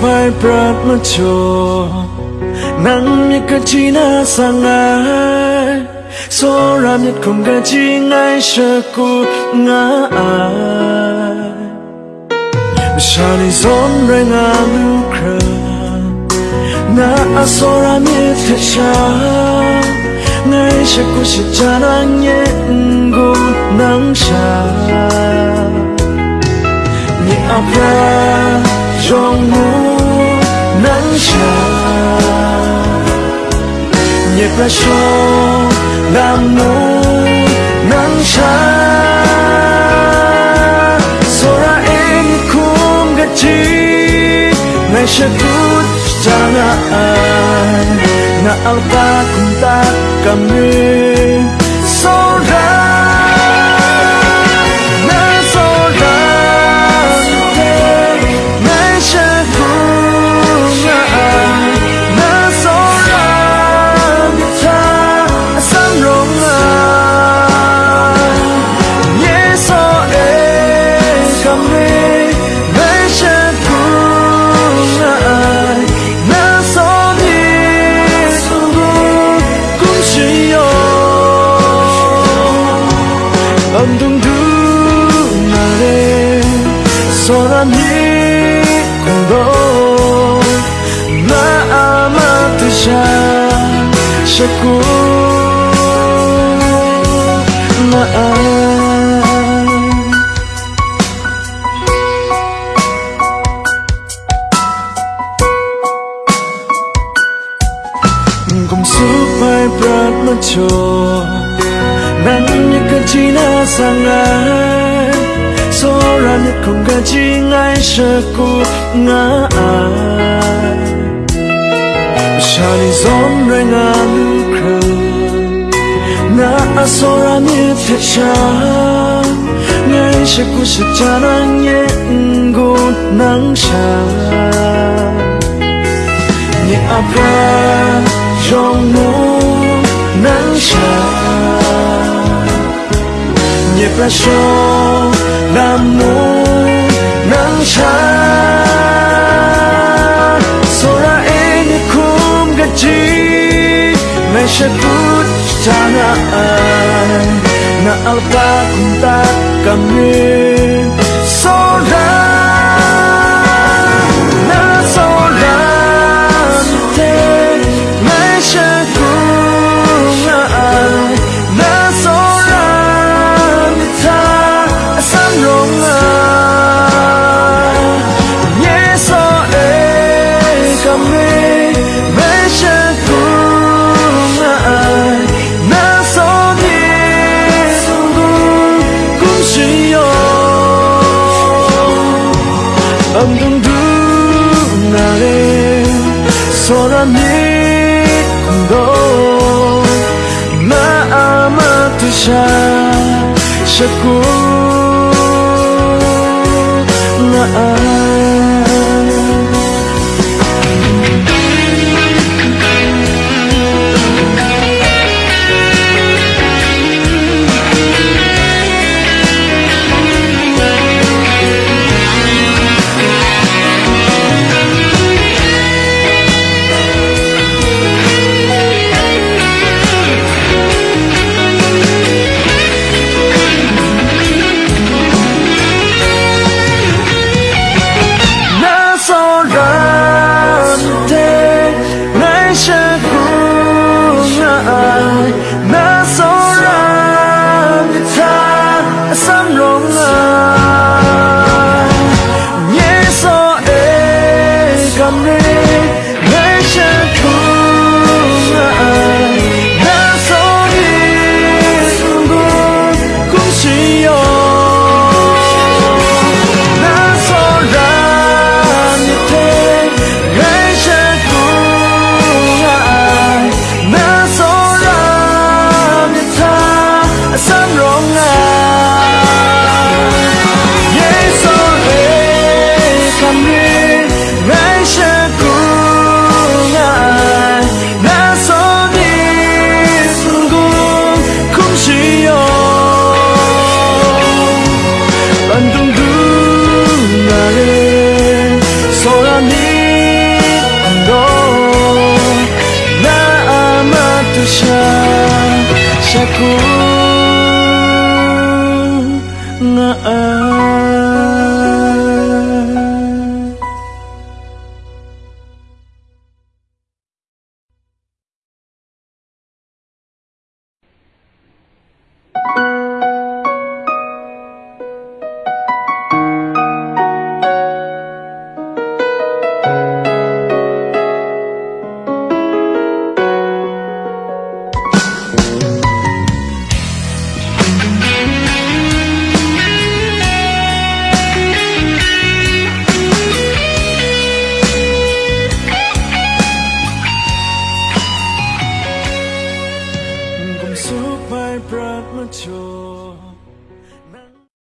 Pai prat ma cho nang mi ka chi na sang ai. So ra mi khom ga chi ngai sha ku nga ai. Sha ni zon re nga nu kra na a so ra mi te sha ngai sha ku shi cha na nye ngu nang sha ni a pra trong mu nắng tràn nhiệt ra cho làm mu nắng tràn sora em cũng gật chi, ngày sẽ cút cha na ai. Na alba kum ta kami aku maaf Kung supay prat macho Nang nyakachina sangai Soran kung gajingay ai Shani zon rengan asora như thế cha ngay sẽ cứ sẽ cha nang nhẹ ngô nắng cha. Nhẹ à pra trong mu nắng cha. Nhẹ pra cho làm mu ฉันสุราเองคุ้มกันจีไม่ใช่พูดทางอ้ายน่าอัลปาคุณตักับมือ nắng cha sora em kum gaji ngay sẽ cứ tanaan na alpa kunta kami shakur sha Cùng suốt